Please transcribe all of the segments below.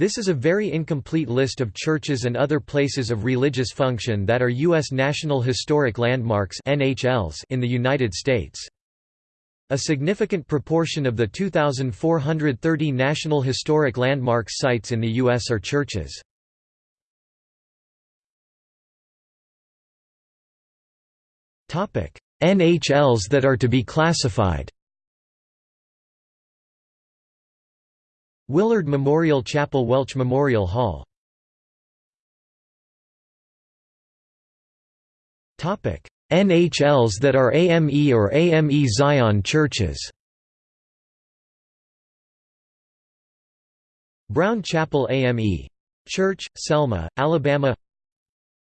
This is a very incomplete list of churches and other places of religious function that are U.S. National Historic Landmarks in the United States. A significant proportion of the 2,430 National Historic Landmarks sites in the U.S. are churches. NHLs that are to be classified Willard Memorial Chapel Welch Memorial Hall. NHLs that are AME or AME Zion churches. Brown Chapel AME Church, Selma, Alabama.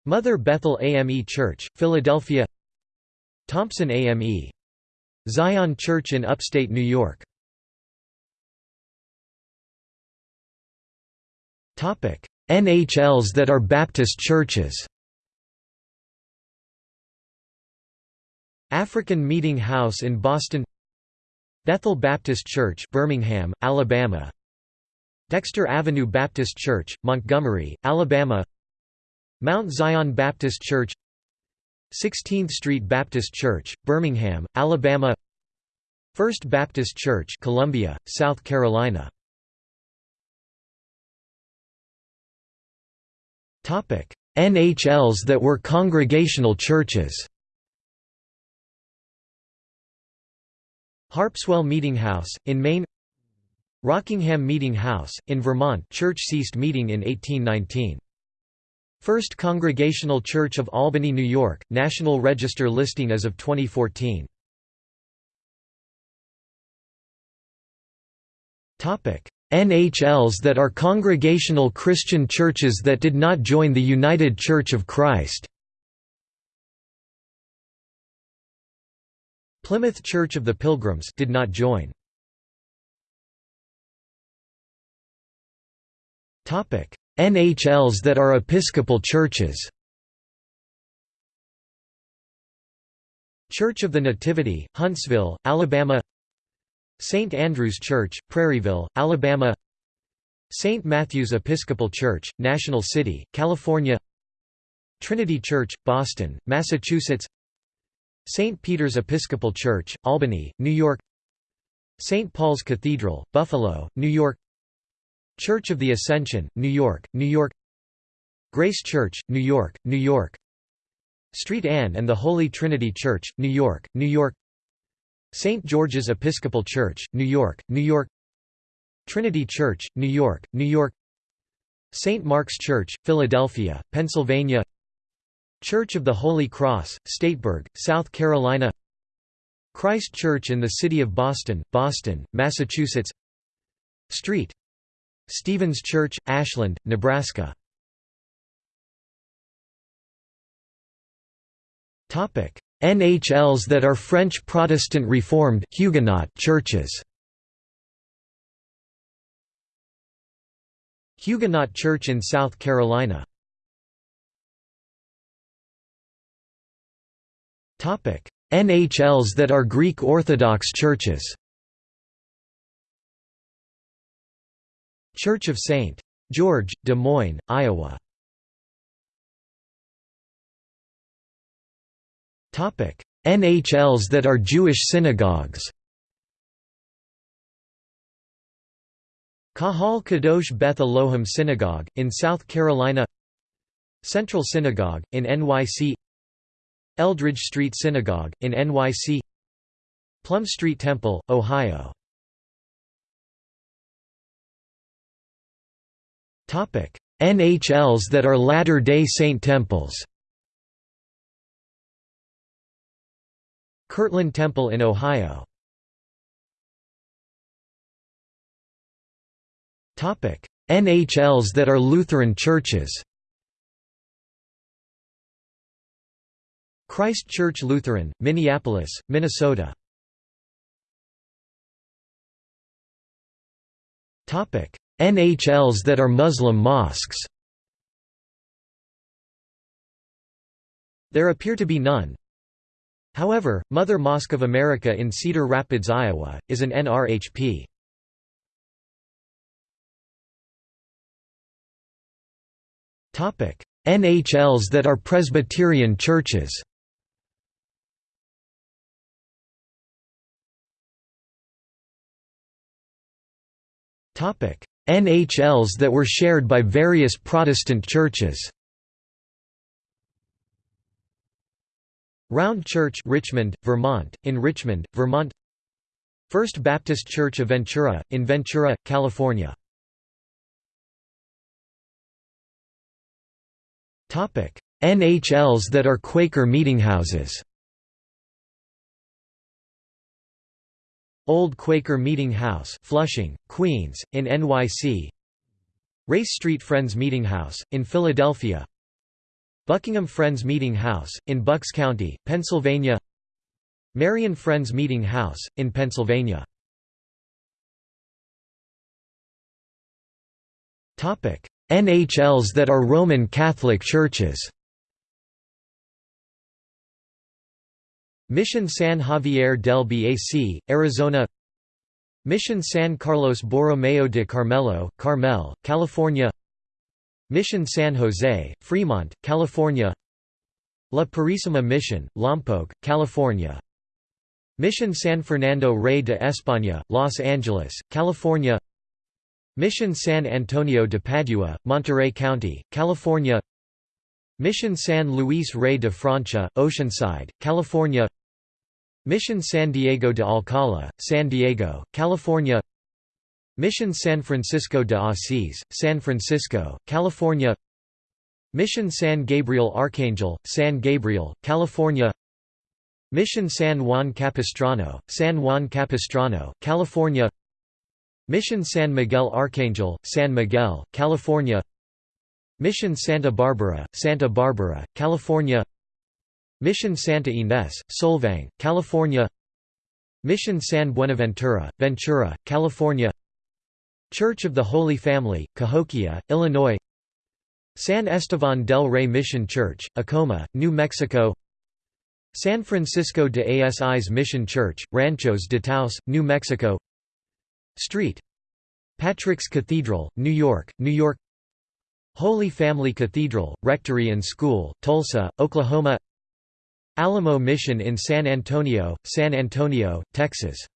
Mother Bethel AME Church, Philadelphia. Thompson AME Zion Church in upstate New York NHLs that are Baptist churches. African Meeting House in Boston. Bethel Baptist Church Birmingham, Alabama. Dexter Avenue Baptist Church, Montgomery, Alabama. Mount Zion Baptist Church. 16th Street Baptist Church, Birmingham, Alabama. First Baptist Church Columbia, South Carolina NHLs that were congregational churches Harpswell Meeting House, in Maine Rockingham Meeting House, in Vermont church ceased meeting in 1819. First Congregational Church of Albany, New York, National Register listing as of 2014. NHLs that are Congregational Christian churches that did not join the United Church of Christ. Plymouth Church of the Pilgrims did not join. Topic: NHLs that are Episcopal churches. Church of the Nativity, Huntsville, Alabama St. Andrew's Church, Prairieville, Alabama St. Matthew's Episcopal Church, National City, California Trinity Church, Boston, Massachusetts St. Peter's Episcopal Church, Albany, New York St. Paul's Cathedral, Buffalo, New York Church of the Ascension, New York, New York Grace Church, New York, New York Street Anne and the Holy Trinity Church, New York, New York St. George's Episcopal Church, New York, New York Trinity Church, New York, New York St. Mark's Church, Philadelphia, Pennsylvania Church of the Holy Cross, Stateburg, South Carolina Christ Church in the City of Boston, Boston, Massachusetts Street. Stevens Church, Ashland, Nebraska NHLs that are French Protestant Reformed Huguenot churches. Huguenot Church in South Carolina. Topic: NHLs that are Greek Orthodox churches. Church of St. George, Des Moines, Iowa. NHLs that are Jewish synagogues. Kahal Kadosh Beth Elohim Synagogue, in South Carolina. Central Synagogue, in NYC Eldridge Street Synagogue, in NYC Plum Street Temple, Ohio. NHLs that are Latter-day Saint temples Kirtland Temple in Ohio. NHLs that are Lutheran churches. Christ Church Lutheran, Minneapolis, Minnesota. NHLs that are Muslim mosques. There appear to be none, However, Mother Mosque of America in Cedar Rapids, Iowa, is an NRHP. NHLs that are Presbyterian churches. NHLs that were shared by various Protestant churches Round Church Richmond, Vermont, in Richmond, Vermont. First Baptist Church of Ventura, in Ventura, California. NHLs that are Quaker meetinghouses Old Quaker Meeting House Flushing, Queens, in NYC Race Street Friends Meeting House, in Philadelphia Buckingham Friends Meeting House, in Bucks County, Pennsylvania. Merion Friends Meeting House, in Pennsylvania. NHLs that are Roman Catholic churches. Mission San Xavier del Bac, Arizona. Mission San Carlos Borromeo de Carmelo, Carmel, California Mission San Jose, Fremont, California. La Purísima Mission, Lompoc, California. Mission San Fernando Rey de España, Los Angeles, California. Mission San Antonio de Padua, Monterey County, California. Mission San Luis Rey de Francia, Oceanside, California. Mission San Diego de Alcala, San Diego, California Mission San Francisco de Asís, San Francisco, California. Mission San Gabriel Archangel, San Gabriel, California. Mission San Juan Capistrano, San Juan Capistrano, California. Mission San Miguel Archangel, San Miguel, California. Mission Santa Barbara, Santa Barbara, California. Mission Santa Ynez, Solvang, California. Mission San Buenaventura, Ventura, California Church of the Holy Family, Cahokia, Illinois. San Estevan del Rey Mission Church, Acoma, New Mexico. San Francisco de Asis Mission Church, Ranchos de Taos, New Mexico. Street. Patrick's Cathedral, New York, New York. Holy Family Cathedral, Rectory and School, Tulsa, Oklahoma. Alamo Mission in San Antonio, San Antonio, Texas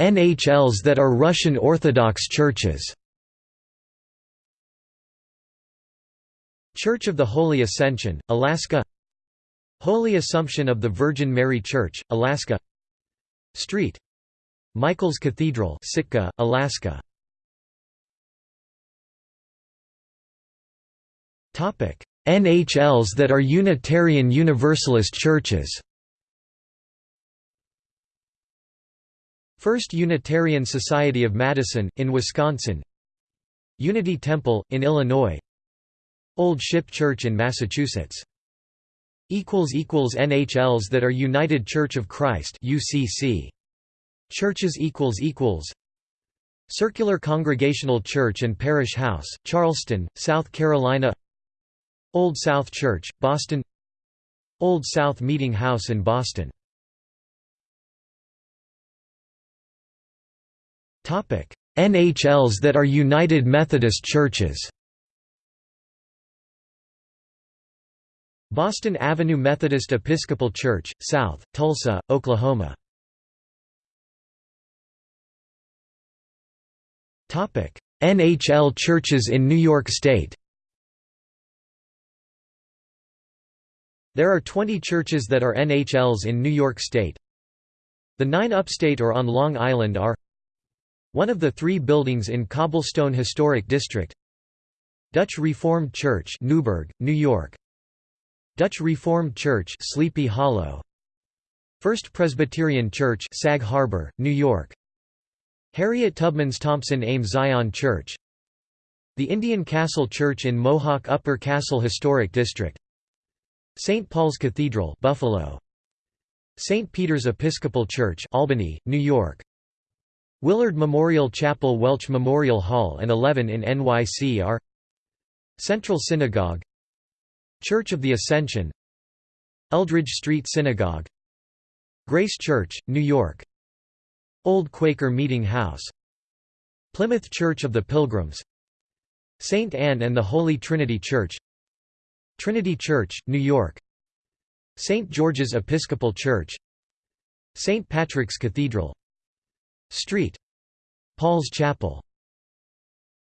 NHLs that are Russian Orthodox churches. Church of the Holy Ascension, Alaska. Holy Assumption of the Virgin Mary Church, Alaska. Street. Michael's Cathedral Sitka, Alaska. NHLs that are Unitarian Universalist churches First Unitarian Society of Madison, in Wisconsin. Unity Temple, in Illinois. Old Ship Church in Massachusetts. NHLs that are United Church of Christ UCC. Churches Circular Congregational Church and Parish House, Charleston, South Carolina. Old South Church, Boston. Old South Meeting House in Boston NHLs that are United Methodist Churches. Boston Avenue Methodist Episcopal Church, South, Tulsa, Oklahoma. NHL churches in New York State. There are 20 churches that are NHLs in New York State. The nine upstate or on Long Island are one of the three buildings in Cobblestone Historic District. Dutch Reformed Church Newburgh, New York. Dutch Reformed Church Sleepy Hollow. First Presbyterian Church Sag Harbor, New York. Harriet Tubman's Thompson Ames Zion Church. The Indian Castle Church in Mohawk Upper Castle Historic District. St. Paul's Cathedral Buffalo. St. Peter's Episcopal Church Albany, New York Willard Memorial Chapel Welch Memorial Hall and 11 in NYC are Central Synagogue Church of the Ascension Eldridge Street Synagogue Grace Church, New York Old Quaker Meeting House Plymouth Church of the Pilgrims St. Anne and the Holy Trinity Church Trinity Church, New York St. George's Episcopal Church St. Patrick's Cathedral Street. Paul's Chapel